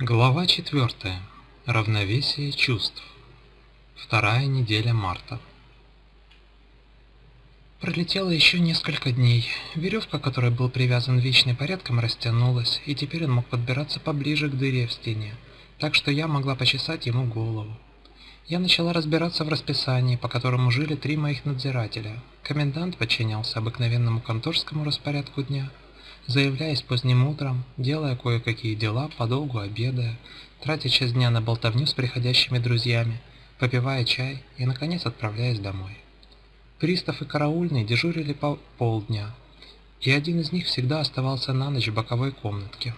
Глава 4. Равновесие чувств. Вторая неделя марта. Пролетело еще несколько дней. Веревка, которой был привязан вечный порядком, растянулась, и теперь он мог подбираться поближе к дыре в стене, так что я могла почесать ему голову. Я начала разбираться в расписании, по которому жили три моих надзирателя. Комендант подчинялся обыкновенному конторскому распорядку дня – заявляясь поздним утром, делая кое-какие дела, подолгу обедая, тратя часть дня на болтовню с приходящими друзьями, попивая чай и, наконец, отправляясь домой. Пристав и караульный дежурили по полдня, и один из них всегда оставался на ночь в боковой комнатке.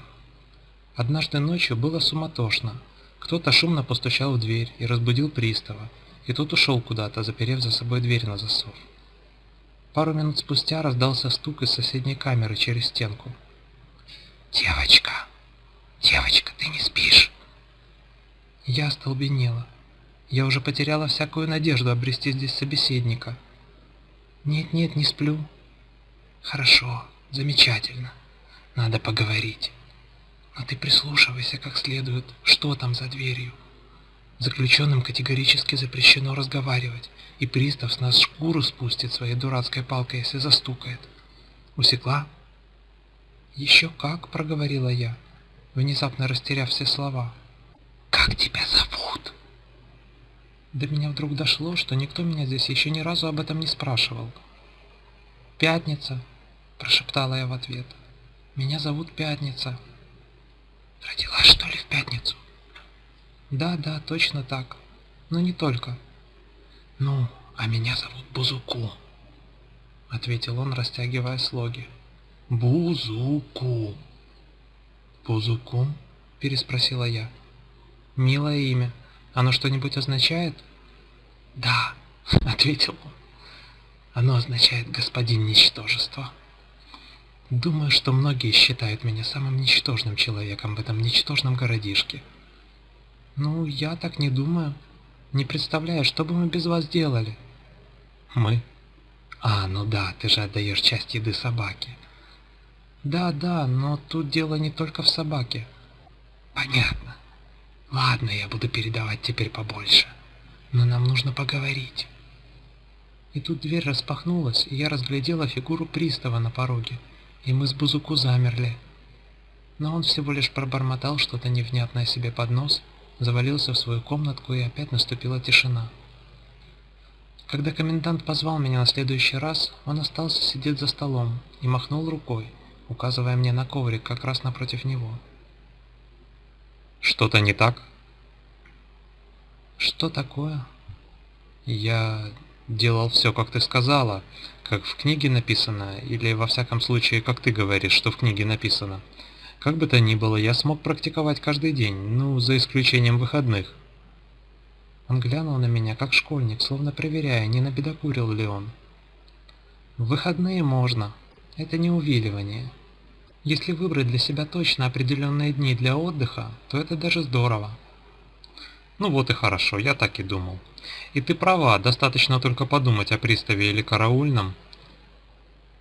Однажды ночью было суматошно. Кто-то шумно постучал в дверь и разбудил пристава, и тот ушел куда-то, заперев за собой дверь на засов. Пару минут спустя раздался стук из соседней камеры через стенку. «Девочка! Девочка, ты не спишь?» Я остолбенела. Я уже потеряла всякую надежду обрести здесь собеседника. «Нет-нет, не сплю». «Хорошо, замечательно. Надо поговорить. Но ты прислушивайся как следует, что там за дверью». Заключенным категорически запрещено разговаривать, и пристав с нас шкуру спустит своей дурацкой палкой, если застукает. Усекла? Еще как, проговорила я, внезапно растеряв все слова. Как тебя зовут? До меня вдруг дошло, что никто меня здесь еще ни разу об этом не спрашивал. «Пятница», – прошептала я в ответ. «Меня зовут Пятница». «Родилась, что ли, в пятницу?» Да, да, точно так. Но не только. Ну, а меня зовут Бузуку, ответил он, растягивая слоги. Бузуку. Бузуку? переспросила я. Милое имя. Оно что-нибудь означает? Да, ответил он. Оно означает господин ничтожество. Думаю, что многие считают меня самым ничтожным человеком в этом ничтожном городишке. Ну, я так не думаю. Не представляю, что бы мы без вас делали. Мы? А, ну да, ты же отдаешь часть еды собаке. Да, да, но тут дело не только в собаке. Понятно. Ладно, я буду передавать теперь побольше. Но нам нужно поговорить. И тут дверь распахнулась, и я разглядела фигуру пристава на пороге, и мы с Бузуку замерли. Но он всего лишь пробормотал что-то невнятное себе под нос завалился в свою комнатку и опять наступила тишина. Когда комендант позвал меня на следующий раз, он остался сидеть за столом и махнул рукой, указывая мне на коврик как раз напротив него. «Что-то не так?» «Что такое?» «Я делал все, как ты сказала, как в книге написано, или во всяком случае, как ты говоришь, что в книге написано. Как бы то ни было, я смог практиковать каждый день, ну, за исключением выходных. Он глянул на меня, как школьник, словно проверяя, не набедокурил ли он. Выходные можно. Это не увиливание. Если выбрать для себя точно определенные дни для отдыха, то это даже здорово. Ну вот и хорошо, я так и думал. И ты права, достаточно только подумать о приставе или караульном.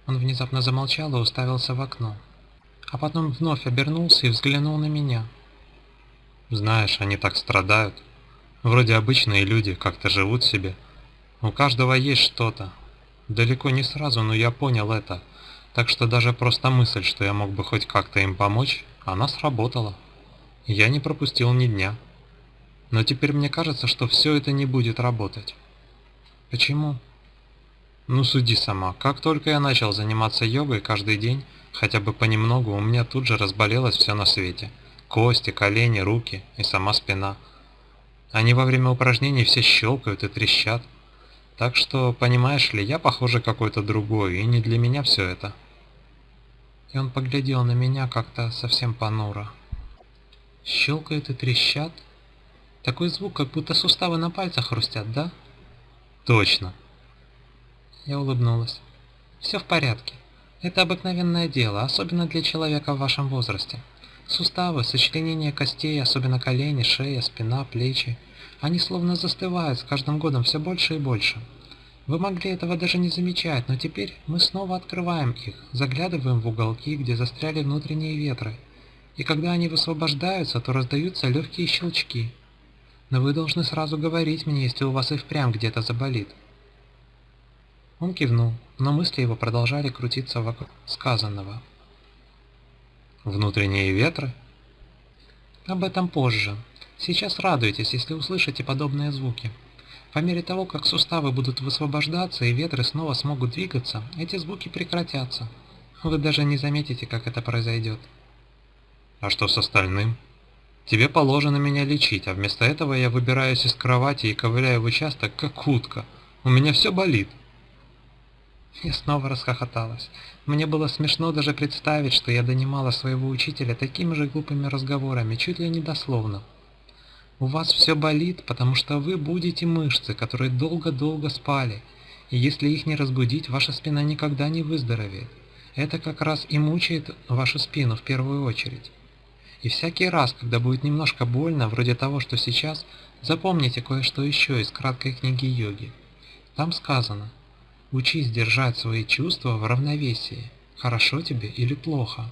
Он внезапно замолчал и уставился в окно а потом вновь обернулся и взглянул на меня. Знаешь, они так страдают. Вроде обычные люди, как-то живут себе. У каждого есть что-то. Далеко не сразу, но я понял это. Так что даже просто мысль, что я мог бы хоть как-то им помочь, она сработала. Я не пропустил ни дня. Но теперь мне кажется, что все это не будет работать. Почему? Ну суди сама. Как только я начал заниматься йогой каждый день, Хотя бы понемногу у меня тут же разболелось все на свете. Кости, колени, руки и сама спина. Они во время упражнений все щелкают и трещат. Так что, понимаешь ли, я похоже какой-то другой, и не для меня все это. И он поглядел на меня как-то совсем понуро. Щелкают и трещат? Такой звук, как будто суставы на пальцах хрустят, да? Точно. Я улыбнулась. Все в порядке. Это обыкновенное дело, особенно для человека в вашем возрасте. Суставы, сочленения костей, особенно колени, шея, спина, плечи, они словно застывают с каждым годом все больше и больше. Вы могли этого даже не замечать, но теперь мы снова открываем их, заглядываем в уголки, где застряли внутренние ветры, и когда они высвобождаются, то раздаются легкие щелчки. Но вы должны сразу говорить мне, если у вас и впрямь где-то заболит. Он кивнул, но мысли его продолжали крутиться вокруг сказанного. Внутренние ветры? Об этом позже. Сейчас радуйтесь, если услышите подобные звуки. По мере того, как суставы будут высвобождаться и ветры снова смогут двигаться, эти звуки прекратятся. Вы даже не заметите, как это произойдет. А что с остальным? Тебе положено меня лечить, а вместо этого я выбираюсь из кровати и ковыляю в участок, как утка. У меня все болит. Я снова расхохоталась. Мне было смешно даже представить, что я донимала своего учителя такими же глупыми разговорами, чуть ли не дословно. У вас все болит, потому что вы будете мышцы, которые долго-долго спали, и если их не разбудить, ваша спина никогда не выздоровеет. Это как раз и мучает вашу спину в первую очередь. И всякий раз, когда будет немножко больно, вроде того, что сейчас, запомните кое-что еще из краткой книги йоги. Там сказано «Учись держать свои чувства в равновесии, хорошо тебе или плохо».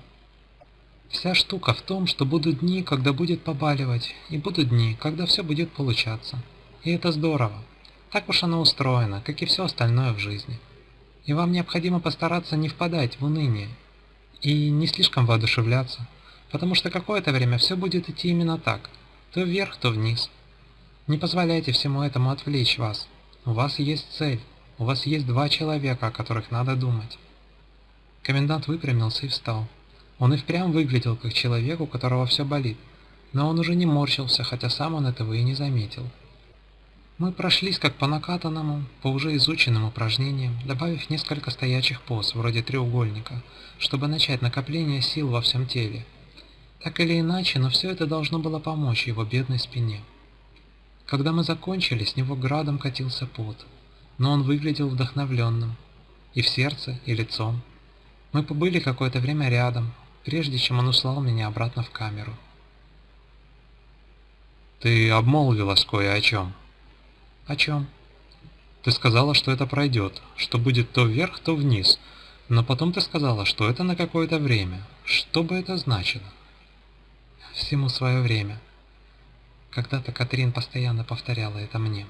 Вся штука в том, что будут дни, когда будет побаливать, и будут дни, когда все будет получаться. И это здорово. Так уж оно устроено, как и все остальное в жизни. И вам необходимо постараться не впадать в уныние и не слишком воодушевляться, потому что какое-то время все будет идти именно так, то вверх, то вниз. Не позволяйте всему этому отвлечь вас. У вас есть цель, у вас есть два человека, о которых надо думать. Комендант выпрямился и встал. Он и впрямь выглядел как человек, у которого все болит, но он уже не морщился, хотя сам он этого и не заметил. Мы прошлись как по накатанному, по уже изученным упражнениям, добавив несколько стоячих поз, вроде треугольника, чтобы начать накопление сил во всем теле, так или иначе, но все это должно было помочь его бедной спине. Когда мы закончили, с него градом катился пот, но он выглядел вдохновленным, и в сердце, и лицом. Мы побыли какое-то время рядом, прежде чем он услал меня обратно в камеру. «Ты обмолвилась кое о чем». «О чем?» «Ты сказала, что это пройдет, что будет то вверх, то вниз, но потом ты сказала, что это на какое-то время. Что бы это значило?» всему свое время. Когда-то Катрин постоянно повторяла это мне.